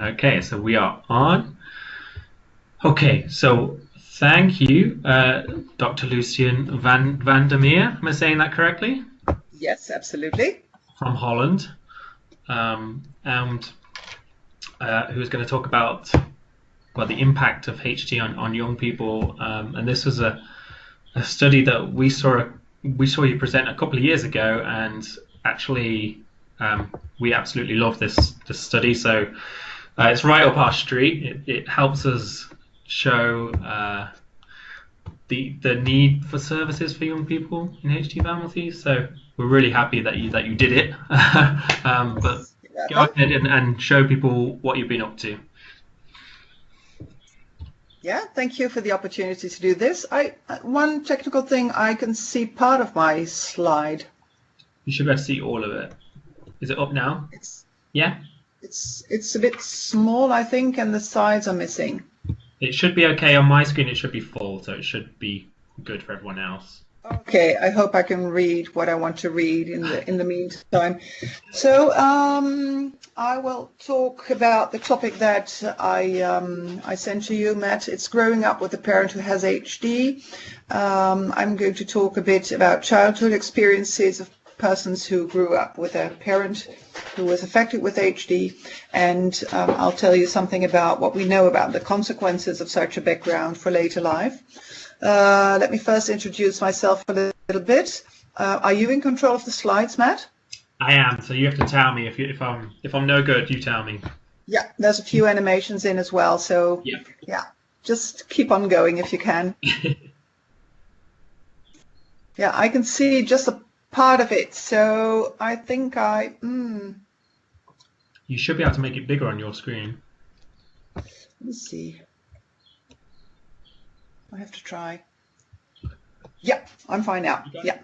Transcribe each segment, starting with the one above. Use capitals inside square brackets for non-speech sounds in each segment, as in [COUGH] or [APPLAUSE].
Okay, so we are on. Okay, so thank you, uh, Dr. Lucienne Van Vandermeer. Am I saying that correctly? Yes, absolutely. From Holland, um, and uh, who's going to talk about well the impact of HT on, on young people. Um, and this was a, a study that we saw we saw you present a couple of years ago, and actually um, we absolutely love this this study. So uh, it's right up our street. It, it helps us show uh, the the need for services for young people in HT families. So we're really happy that you that you did it. [LAUGHS] um, but go ahead and, and show people what you've been up to. Yeah, thank you for the opportunity to do this. I one technical thing I can see part of my slide. You should be able to see all of it. Is it up now? It's yeah. It's it's a bit small, I think, and the sides are missing. It should be okay on my screen. It should be full, so it should be good for everyone else. Okay, I hope I can read what I want to read in the in the meantime. So um, I will talk about the topic that I um, I sent to you, Matt. It's growing up with a parent who has HD. Um, I'm going to talk a bit about childhood experiences of persons who grew up with a parent who was affected with HD, and um, I'll tell you something about what we know about the consequences of such a background for later life. Uh, let me first introduce myself a little bit. Uh, are you in control of the slides, Matt? I am. So you have to tell me if you, if I'm if I'm no good. You tell me. Yeah, there's a few animations in as well. So yeah, yeah just keep on going if you can. [LAUGHS] yeah, I can see just a part of it. So I think I. Mm, you should be able to make it bigger on your screen. Let me see. I have to try. Yeah, I'm fine now. Yeah.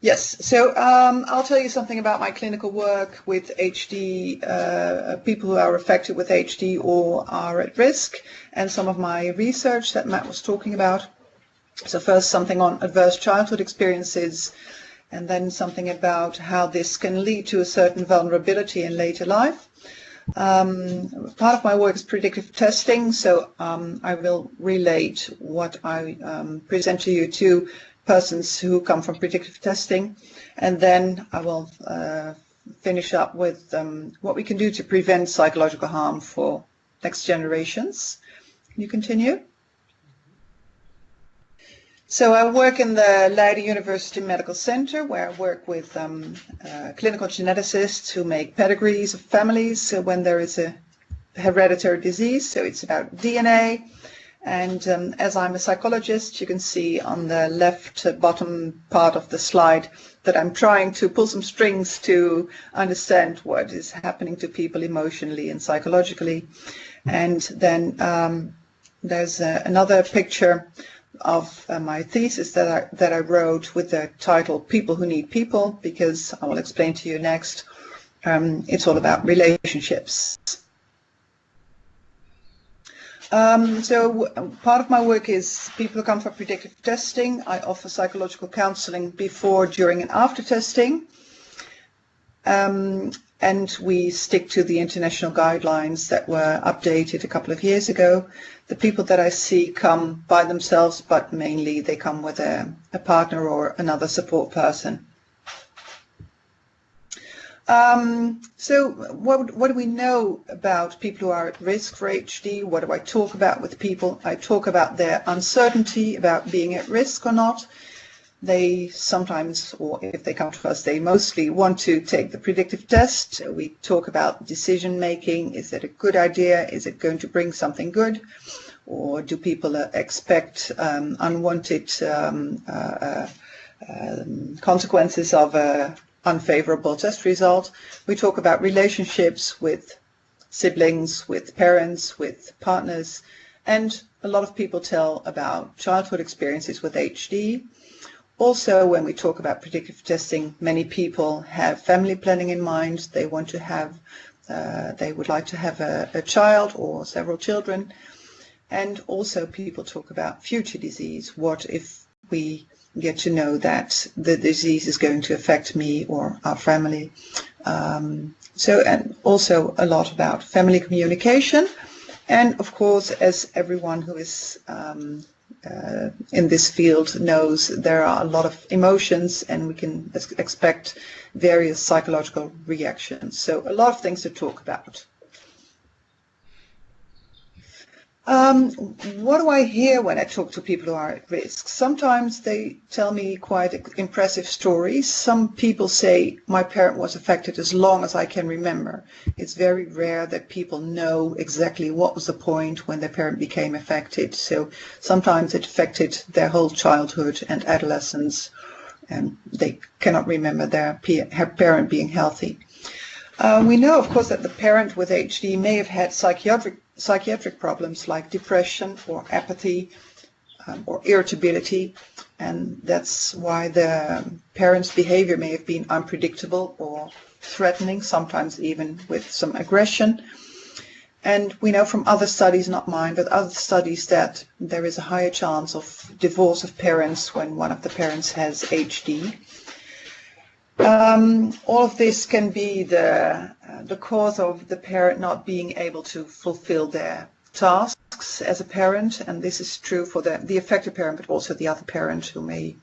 Yes, so um, I'll tell you something about my clinical work with HD, uh, people who are affected with HD or are at risk, and some of my research that Matt was talking about. So first something on adverse childhood experiences, and then something about how this can lead to a certain vulnerability in later life. Um, part of my work is predictive testing, so um, I will relate what I um, present to you to persons who come from predictive testing, and then I will uh, finish up with um, what we can do to prevent psychological harm for next generations. Can you continue? So I work in the Leiden University Medical Center where I work with um, uh, clinical geneticists who make pedigrees of families so when there is a hereditary disease. So it's about DNA. And um, as I'm a psychologist, you can see on the left bottom part of the slide that I'm trying to pull some strings to understand what is happening to people emotionally and psychologically. And then um, there's uh, another picture of uh, my thesis that I, that I wrote with the title People Who Need People, because I will explain to you next. Um, it's all about relationships. Um, so part of my work is people who come for predictive testing. I offer psychological counseling before, during, and after testing. Um, and we stick to the international guidelines that were updated a couple of years ago. The people that I see come by themselves, but mainly they come with a, a partner or another support person. Um, so what, what do we know about people who are at risk for HD? What do I talk about with people? I talk about their uncertainty about being at risk or not they sometimes, or if they come to us, they mostly want to take the predictive test. We talk about decision making. Is it a good idea? Is it going to bring something good? Or do people uh, expect um, unwanted um, uh, uh, consequences of a unfavorable test result? We talk about relationships with siblings, with parents, with partners, and a lot of people tell about childhood experiences with HD also, when we talk about predictive testing, many people have family planning in mind. They want to have, uh, they would like to have a, a child or several children. And also people talk about future disease. What if we get to know that the disease is going to affect me or our family Um, so, and also a lot about family communication. And of course, as everyone who is um, uh, in this field knows, there are a lot of emotions and we can expect various psychological reactions. So a lot of things to talk about. Um, what do I hear when I talk to people who are at risk? Sometimes they tell me quite impressive stories. Some people say my parent was affected as long as I can remember. It's very rare that people know exactly what was the point when their parent became affected. So sometimes it affected their whole childhood and adolescence, and they cannot remember their parent being healthy. Uh, we know, of course, that the parent with HD may have had psychiatric psychiatric problems like depression or apathy um, or irritability. And that's why the parent's behavior may have been unpredictable or threatening, sometimes even with some aggression. And we know from other studies, not mine, but other studies that there is a higher chance of divorce of parents when one of the parents has HD. Um, all of this can be the, the cause of the parent not being able to fulfill their tasks as a parent, and this is true for the, the affected parent, but also the other parent who may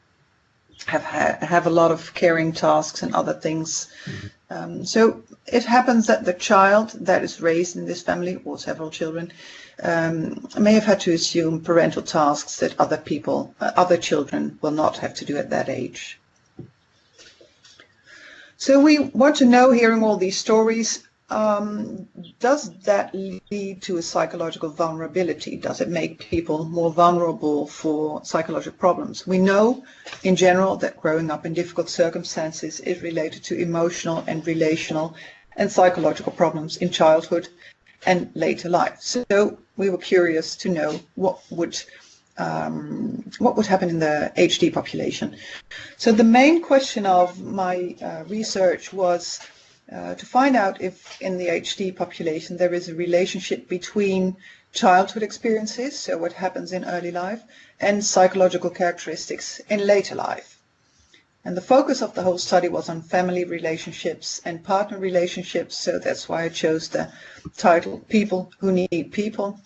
have have a lot of caring tasks and other things. Mm-hmm. Um, so it happens that the child that is raised in this family, or several children, um, may have had to assume parental tasks that other people, uh, other children, will not have to do at that age. So we want to know, hearing all these stories, um, does that lead to a psychological vulnerability? Does it make people more vulnerable for psychological problems? We know in general that growing up in difficult circumstances is related to emotional and relational and psychological problems in childhood and later life. So we were curious to know what would um, what would happen in the HD population. So the main question of my uh, research was uh, to find out if in the HD population there is a relationship between childhood experiences, so what happens in early life, and psychological characteristics in later life. And the focus of the whole study was on family relationships and partner relationships, so that's why I chose the title People Who Need People.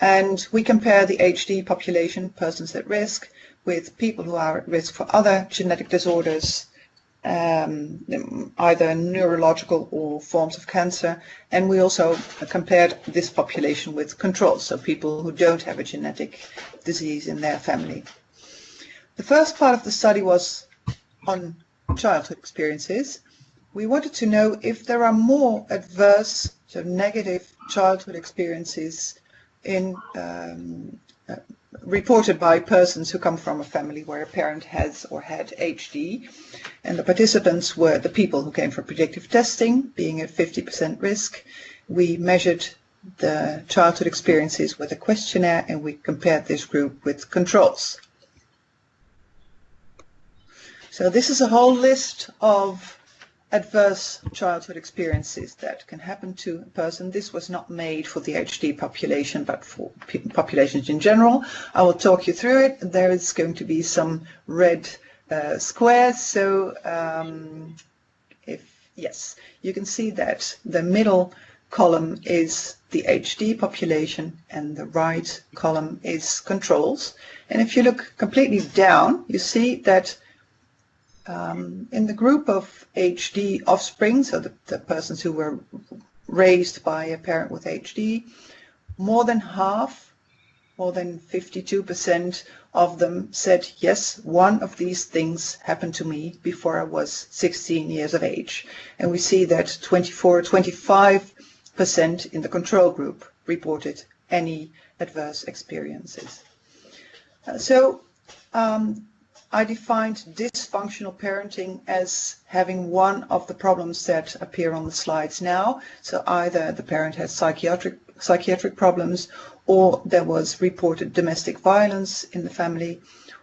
And we compare the HD population, persons at risk, with people who are at risk for other genetic disorders, um, either neurological or forms of cancer. And we also compared this population with controls, so people who don't have a genetic disease in their family. The first part of the study was on childhood experiences. We wanted to know if there are more adverse, so negative childhood experiences in um, uh, reported by persons who come from a family where a parent has or had HD. And the participants were the people who came for predictive testing, being at 50% risk. We measured the childhood experiences with a questionnaire and we compared this group with controls. So this is a whole list of adverse childhood experiences that can happen to a person. This was not made for the HD population, but for populations in general. I will talk you through it. There is going to be some red uh, squares. So um, if, yes, you can see that the middle column is the HD population and the right column is controls. And if you look completely down, you see that um, in the group of HD offspring, so the, the persons who were raised by a parent with HD, more than half, more than 52% of them said, yes, one of these things happened to me before I was 16 years of age. And we see that 24, 25% in the control group reported any adverse experiences. Uh, so um, I defined dysfunctional parenting as having one of the problems that appear on the slides now. So either the parent has psychiatric psychiatric problems or there was reported domestic violence in the family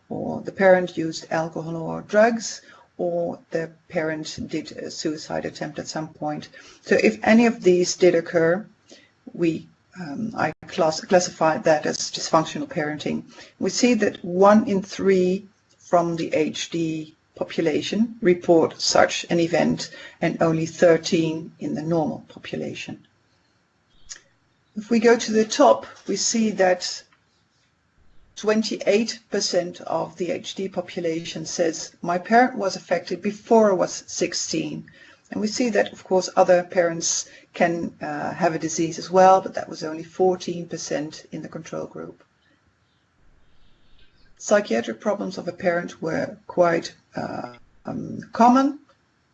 or the parent used alcohol or drugs or the parent did a suicide attempt at some point. So if any of these did occur, we um, I class, classified that as dysfunctional parenting. We see that one in three from the HD population report such an event and only 13 in the normal population. If we go to the top, we see that 28% of the HD population says my parent was affected before I was 16. And we see that, of course, other parents can uh, have a disease as well, but that was only 14% in the control group. Psychiatric problems of a parent were quite uh, um, common,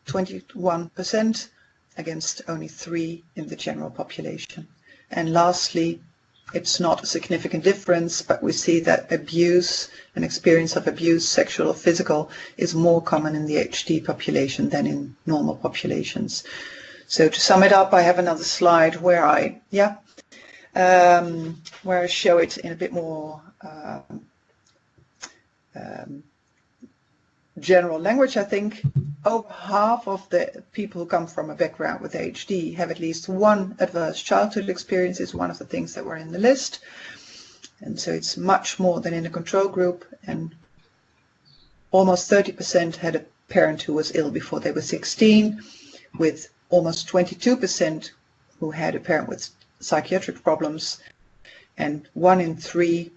21% against only 3 in the general population. And lastly, it's not a significant difference, but we see that abuse, an experience of abuse, sexual or physical, is more common in the HD population than in normal populations. So to sum it up, I have another slide where I, yeah, um, where I show it in a bit more uh, um, general language, I think over half of the people who come from a background with HD have at least one adverse childhood experience is one of the things that were in the list. And so it's much more than in the control group. And almost 30% had a parent who was ill before they were 16, with almost 22% who had a parent with psychiatric problems, and one in three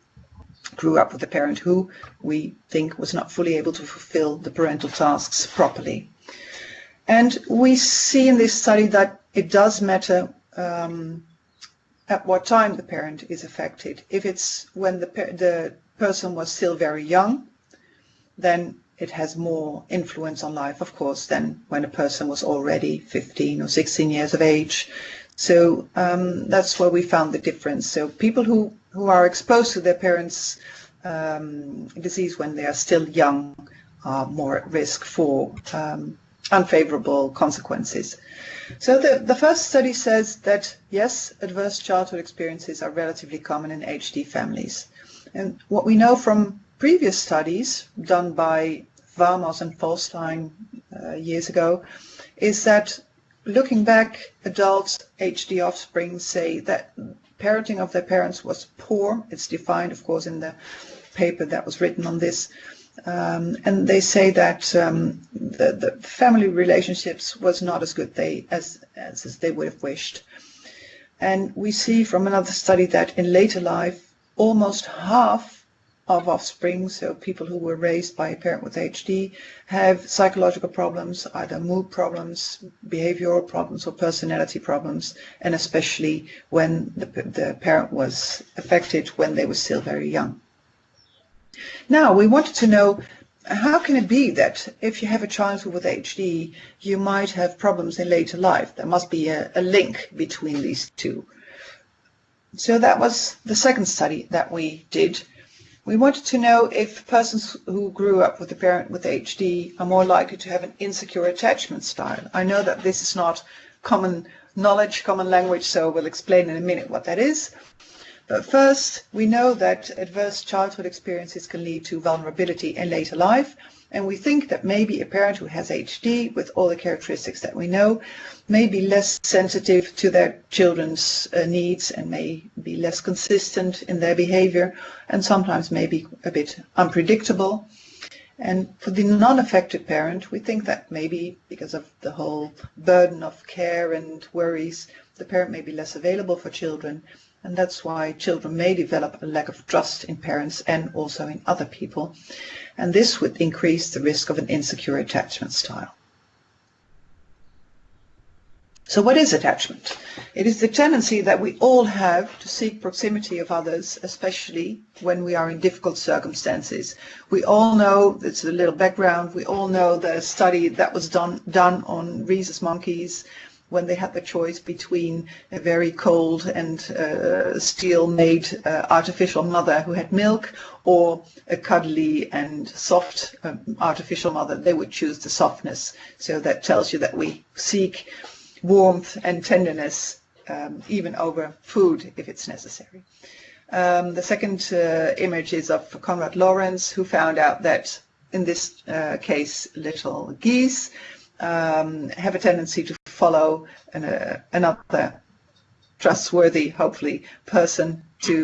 grew up with a parent who we think was not fully able to fulfill the parental tasks properly. And we see in this study that it does matter um, at what time the parent is affected. If it's when the, the person was still very young, then it has more influence on life, of course, than when a person was already 15 or 16 years of age. So um, that's where we found the difference. So people who, who are exposed to their parents' um, disease when they are still young are more at risk for um, unfavorable consequences. So the, the first study says that yes, adverse childhood experiences are relatively common in HD families. And what we know from previous studies done by Vamos and Folstein uh, years ago is that looking back, adults HD offspring say that parenting of their parents was poor. It's defined, of course, in the paper that was written on this. Um, and they say that um, the, the, family relationships was not as good they, as, as, as they would have wished. And we see from another study that in later life, almost half of offspring, so people who were raised by a parent with HD, have psychological problems, either mood problems, behavioral problems, or personality problems, and especially when the, the parent was affected when they were still very young. Now, we wanted to know how can it be that if you have a child with HD, you might have problems in later life? There must be a, a link between these two. So that was the second study that we did. We wanted to know if persons who grew up with a parent with HD are more likely to have an insecure attachment style. I know that this is not common knowledge, common language, so we'll explain in a minute what that is. But first, we know that adverse childhood experiences can lead to vulnerability in later life, and we think that maybe a parent who has HD, with all the characteristics that we know, may be less sensitive to their children's uh, needs and may be less consistent in their behavior, and sometimes may be a bit unpredictable. And for the non-affected parent, we think that maybe because of the whole burden of care and worries, the parent may be less available for children and that's why children may develop a lack of trust in parents and also in other people. And this would increase the risk of an insecure attachment style. So what is attachment? It is the tendency that we all have to seek proximity of others, especially when we are in difficult circumstances. We all know, it's a little background, we all know the study that was done, done on rhesus monkeys when they had the choice between a very cold and uh, steel-made uh, artificial mother who had milk or a cuddly and soft um, artificial mother, they would choose the softness. So that tells you that we seek warmth and tenderness um, even over food if it's necessary. Um, the second uh, image is of Konrad Lorenz, who found out that in this uh, case, little geese um, have a tendency to follow uh, another trustworthy, hopefully, person to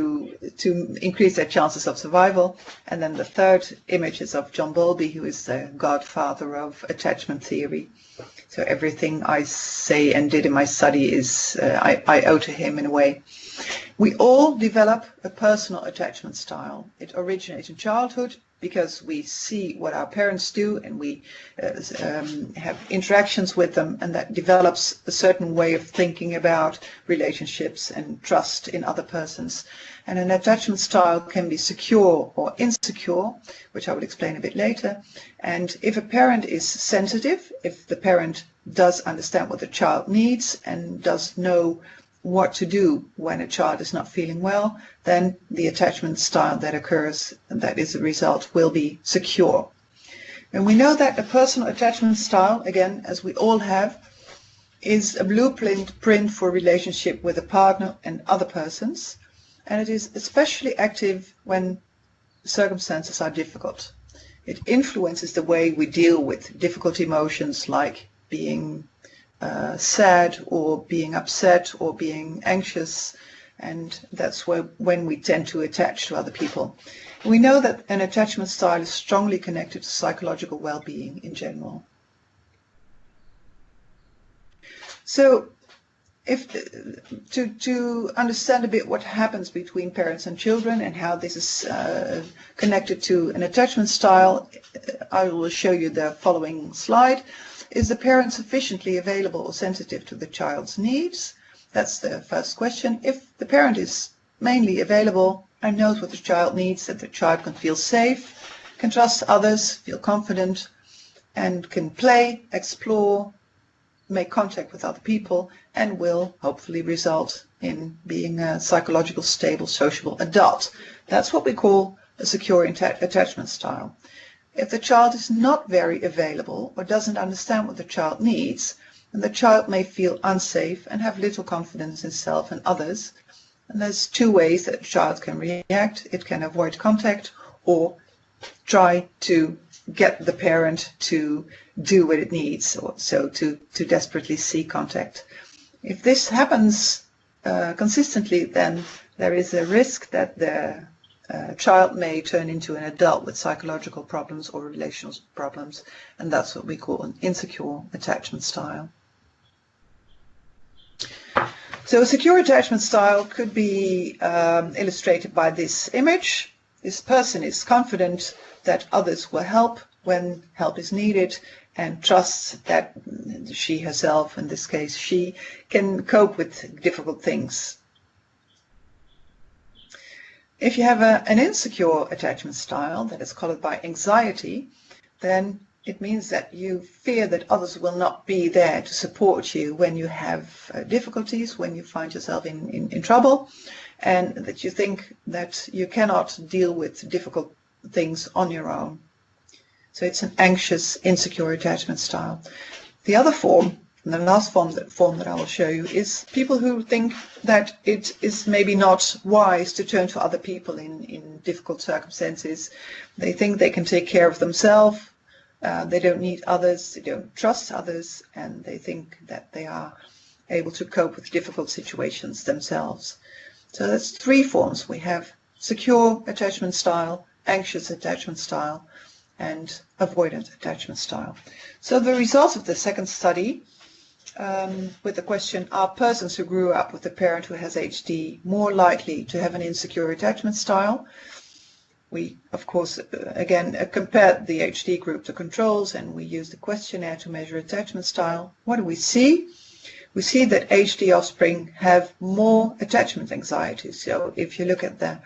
to increase their chances of survival. And then the third image is of John Bowlby, who is the godfather of attachment theory. So everything I say and did in my study is uh, I, I owe to him in a way. We all develop a personal attachment style. It originates in childhood because we see what our parents do and we uh, um, have interactions with them and that develops a certain way of thinking about relationships and trust in other persons. And an attachment style can be secure or insecure, which I will explain a bit later. And if a parent is sensitive, if the parent does understand what the child needs and does know what to do when a child is not feeling well, then the attachment style that occurs, and that is the result, will be secure. And we know that a personal attachment style, again, as we all have, is a blueprint print for relationship with a partner and other persons, and it is especially active when circumstances are difficult. It influences the way we deal with difficult emotions like being uh, sad or being upset or being anxious and that's where, when we tend to attach to other people. We know that an attachment style is strongly connected to psychological well-being in general. So if to, to understand a bit what happens between parents and children and how this is uh, connected to an attachment style, I will show you the following slide. Is the parent sufficiently available or sensitive to the child's needs? That's the first question. If the parent is mainly available and knows what the child needs, that the child can feel safe, can trust others, feel confident, and can play, explore, make contact with other people, and will hopefully result in being a psychological, stable, sociable adult. That's what we call a secure attachment style. If the child is not very available or doesn't understand what the child needs, then the child may feel unsafe and have little confidence in self and others. And there's two ways that a child can react. It can avoid contact or try to get the parent to do what it needs, or so to, to desperately seek contact. If this happens uh, consistently, then there is a risk that the a child may turn into an adult with psychological problems or relational problems, and that's what we call an insecure attachment style. So a secure attachment style could be um, illustrated by this image. This person is confident that others will help when help is needed and trusts that she herself, in this case she, can cope with difficult things if you have a, an insecure attachment style that is colored by anxiety, then it means that you fear that others will not be there to support you when you have uh, difficulties, when you find yourself in, in, in trouble, and that you think that you cannot deal with difficult things on your own. So it's an anxious, insecure attachment style. The other form and the last form that, form that I will show you is people who think that it is maybe not wise to turn to other people in, in difficult circumstances. They think they can take care of themselves, uh, they don't need others, they don't trust others, and they think that they are able to cope with difficult situations themselves. So that's three forms. We have secure attachment style, anxious attachment style, and avoidant attachment style. So the results of the second study um, with the question, are persons who grew up with a parent who has HD more likely to have an insecure attachment style? We, of course, uh, again, uh, compared the HD group to controls and we used the questionnaire to measure attachment style. What do we see? We see that HD offspring have more attachment anxiety. So if you look at the,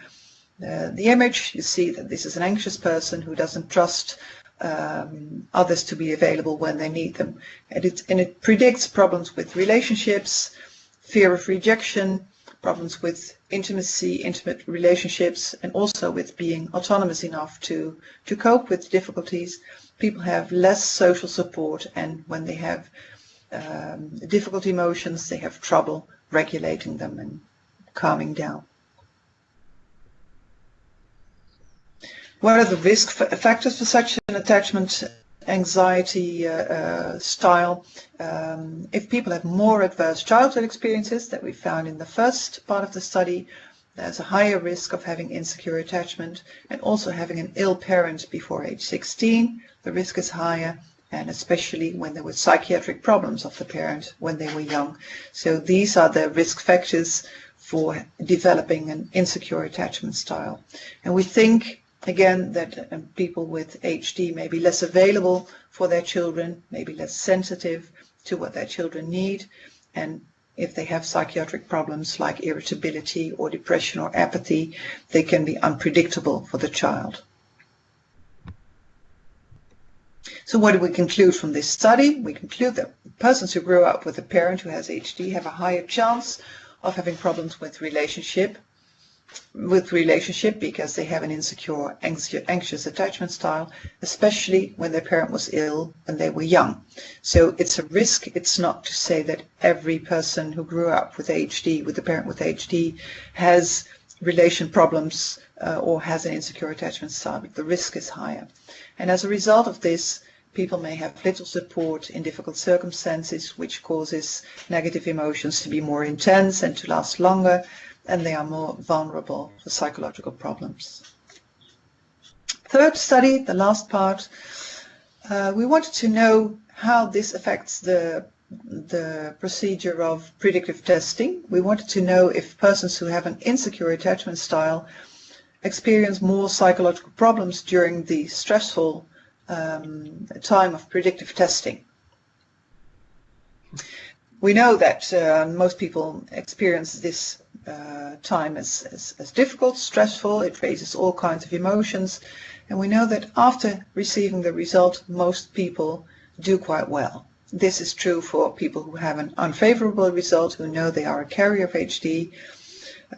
uh, the image, you see that this is an anxious person who doesn't trust um, others to be available when they need them. And it, and it predicts problems with relationships, fear of rejection, problems with intimacy, intimate relationships, and also with being autonomous enough to, to cope with difficulties. People have less social support, and when they have um, difficult emotions, they have trouble regulating them and calming down. What are the risk factors for such an attachment anxiety uh, uh, style? Um, if people have more adverse childhood experiences that we found in the first part of the study, there's a higher risk of having insecure attachment and also having an ill parent before age 16. The risk is higher and especially when there were psychiatric problems of the parent when they were young. So these are the risk factors for developing an insecure attachment style. And we think, again, that um, people with HD may be less available for their children, maybe less sensitive to what their children need, and if they have psychiatric problems like irritability or depression or apathy, they can be unpredictable for the child. So what do we conclude from this study? We conclude that persons who grow up with a parent who has HD have a higher chance of having problems with relationship with relationship because they have an insecure, anxious attachment style, especially when their parent was ill when they were young. So it's a risk. It's not to say that every person who grew up with HD, with a parent with HD, has relation problems uh, or has an insecure attachment style. But the risk is higher. And as a result of this, people may have little support in difficult circumstances, which causes negative emotions to be more intense and to last longer and they are more vulnerable for psychological problems. Third study, the last part, uh, we wanted to know how this affects the the procedure of predictive testing. We wanted to know if persons who have an insecure attachment style experience more psychological problems during the stressful um, time of predictive testing. We know that uh, most people experience this uh, time as, as, as difficult, stressful, it raises all kinds of emotions. And we know that after receiving the result, most people do quite well. This is true for people who have an unfavorable result, who know they are a carrier of HD.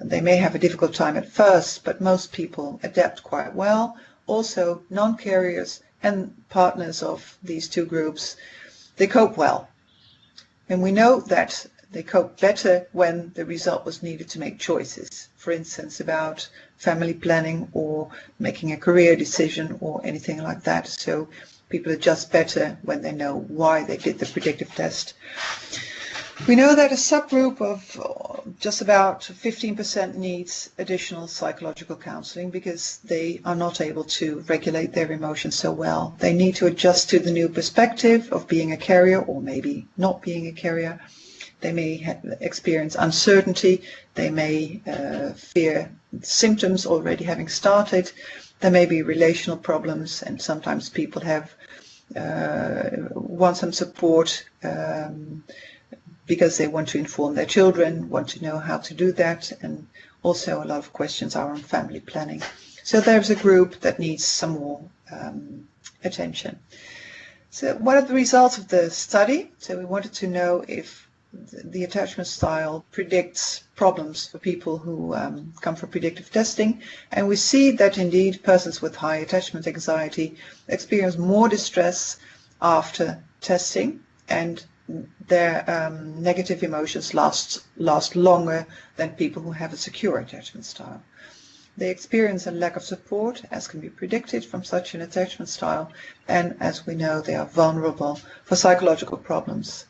They may have a difficult time at first, but most people adapt quite well. Also, non-carriers and partners of these two groups, they cope well. And we know that they coped better when the result was needed to make choices, for instance, about family planning or making a career decision or anything like that. So people adjust better when they know why they did the predictive test. We know that a subgroup of uh, just about 15% needs additional psychological counseling because they are not able to regulate their emotions so well. They need to adjust to the new perspective of being a carrier or maybe not being a carrier. They may experience uncertainty. They may uh, fear symptoms already having started. There may be relational problems, and sometimes people have uh, want some support um, because they want to inform their children, want to know how to do that, and also a lot of questions are on family planning. So there's a group that needs some more um, attention. So what are the results of the study? So we wanted to know if the attachment style predicts problems for people who um, come for predictive testing. And we see that indeed persons with high attachment anxiety experience more distress after testing and their um, negative emotions last, last longer than people who have a secure attachment style. They experience a lack of support, as can be predicted from such an attachment style, and as we know, they are vulnerable for psychological problems.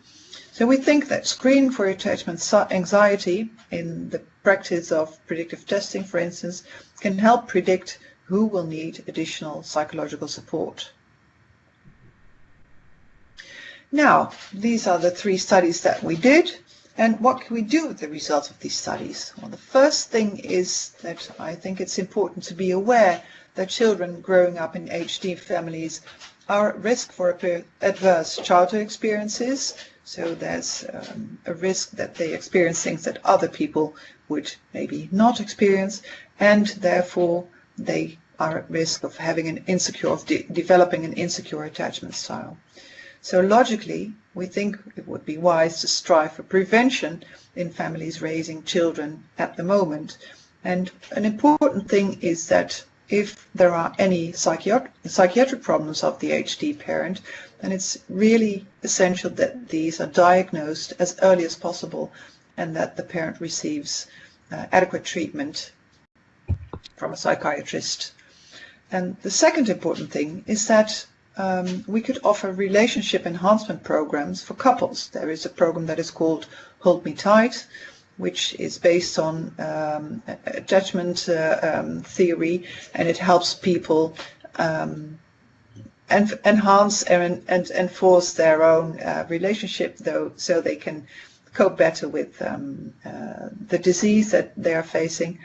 So we think that screening for attachment anxiety in the practice of predictive testing, for instance, can help predict who will need additional psychological support. Now, these are the three studies that we did. And what can we do with the results of these studies? Well, the first thing is that I think it's important to be aware that children growing up in HD families are at risk for adverse childhood experiences, so there's um, a risk that they experience things that other people would maybe not experience, and therefore they are at risk of having an insecure, of de developing an insecure attachment style. So logically, we think it would be wise to strive for prevention in families raising children at the moment. And an important thing is that if there are any psychiatric, psychiatric problems of the HD parent, then it's really essential that these are diagnosed as early as possible and that the parent receives uh, adequate treatment from a psychiatrist. And the second important thing is that um, we could offer relationship enhancement programs for couples. There is a program that is called Hold Me Tight, which is based on um, attachment uh, um, theory, and it helps people um, en- enhance and, and, enforce their own uh, relationship, though, so they can cope better with um, uh, the disease that they are facing.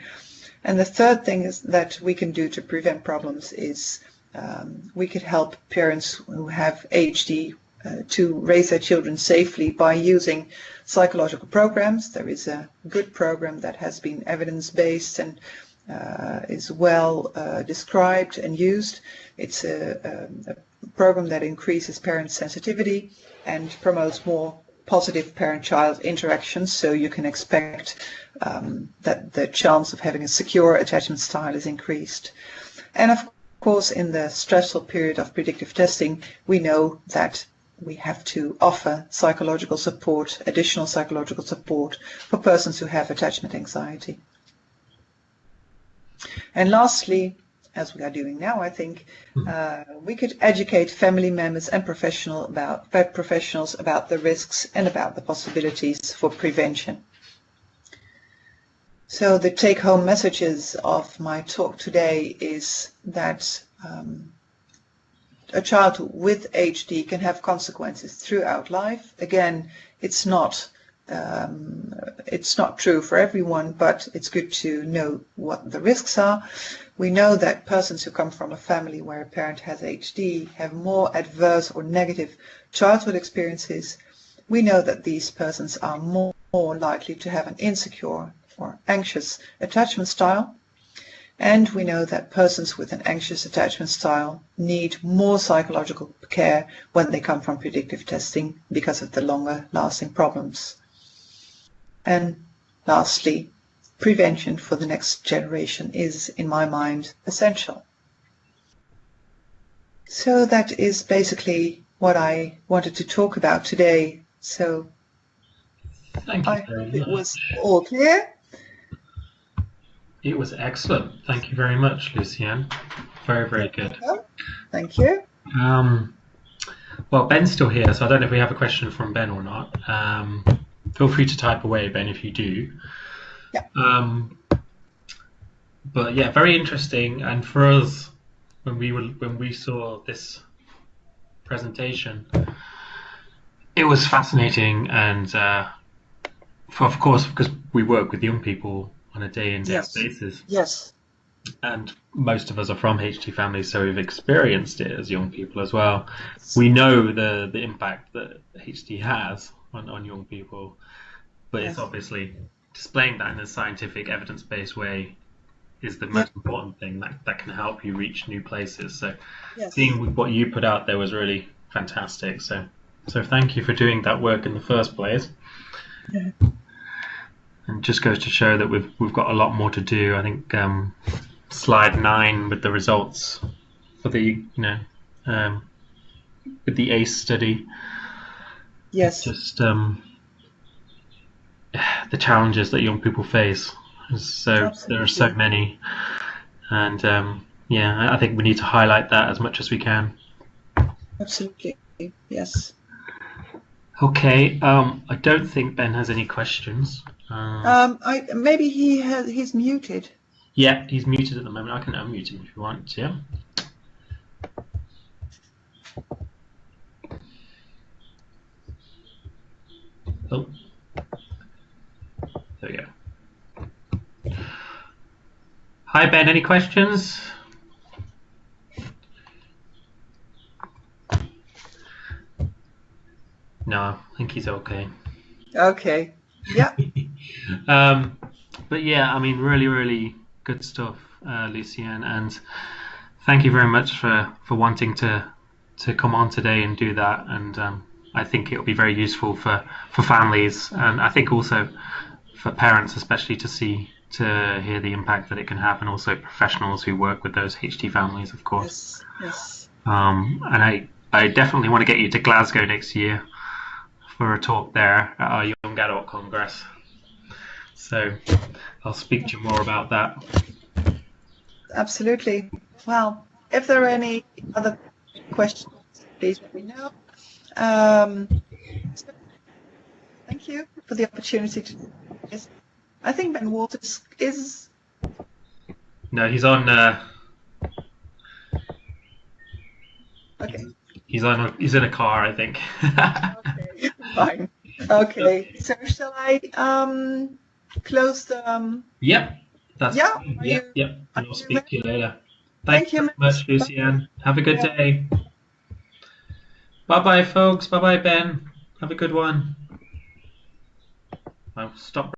And the third thing is that we can do to prevent problems is um, we could help parents who have HD uh, to raise their children safely by using psychological programs. There is a good program that has been evidence-based and uh, is well uh, described and used. It's a, um, a program that increases parent sensitivity and promotes more positive parent-child interactions, so you can expect um, that the chance of having a secure attachment style is increased. And of course, in the stressful period of predictive testing, we know that we have to offer psychological support, additional psychological support for persons who have attachment anxiety. And lastly, as we are doing now, I think, hmm. uh, we could educate family members and professional about, professionals about the risks and about the possibilities for prevention. So the take-home messages of my talk today is that um, a child with HD can have consequences throughout life. Again, it's not um, it's not true for everyone, but it's good to know what the risks are. We know that persons who come from a family where a parent has HD have more adverse or negative childhood experiences. We know that these persons are more, more likely to have an insecure or anxious attachment style. And we know that persons with an anxious attachment style need more psychological care when they come from predictive testing because of the longer lasting problems. And lastly, prevention for the next generation is, in my mind, essential. So that is basically what I wanted to talk about today. So Thank you I hope it was all clear. It was excellent. Thank you very much, Lucienne. Very, very good. Thank you. Um, well, Ben's still here, so I don't know if we have a question from Ben or not. Um, feel free to type away, Ben, if you do. Yeah. Um, but yeah, very interesting. And for us, when we were when we saw this presentation, it was fascinating, and uh, for, of course, because we work with young people on a day in day yes. basis. Yes. And most of us are from HD families, so we've experienced it as young people as well. We know the the impact that HD has on, on young people, but yes. it's obviously displaying that in a scientific, evidence based way is the most important thing that, that can help you reach new places. So yes. seeing what you put out there was really fantastic. So so thank you for doing that work in the first place. Yeah and just goes to show that we've we've got a lot more to do. I think um, slide nine with the results for the you know um, with the ACE study. Yes. Just um, the challenges that young people face. So Absolutely. there are so many, and um, yeah, I think we need to highlight that as much as we can. Absolutely. Yes. Okay. Um, I don't think Ben has any questions. Uh, um, I maybe he has he's muted. Yeah, he's muted at the moment. I can unmute him if you want. Yeah. Oh. There we go. Hi Ben, any questions? No, I think he's okay. Okay. Yeah. [LAUGHS] um, but yeah, I mean, really, really good stuff, uh, Lucienne, and thank you very much for, for wanting to to come on today and do that. And um, I think it'll be very useful for, for families, and I think also for parents, especially to see to hear the impact that it can have, and also professionals who work with those HD families, of course. Yes. yes. Um, and I I definitely want to get you to Glasgow next year for a talk there at our Young Adult Congress. So I'll speak to you more about that. Absolutely. Well, if there are any other questions, please let me know. Um, so thank you for the opportunity to Yes. I think Ben Waters is. No, he's on. Uh, Okay. He's on. A, he's in a car, I think. Okay. Fine. Okay. So shall I um close the um yep. That's Yeah, Yep. you- Yep. And I'll speak to you later. Thank Thanks you, very much, Miss. Lucienne. Have a good Yeah. day. Bye bye, folks. Bye bye, Ben. Have a good one. I'll stop.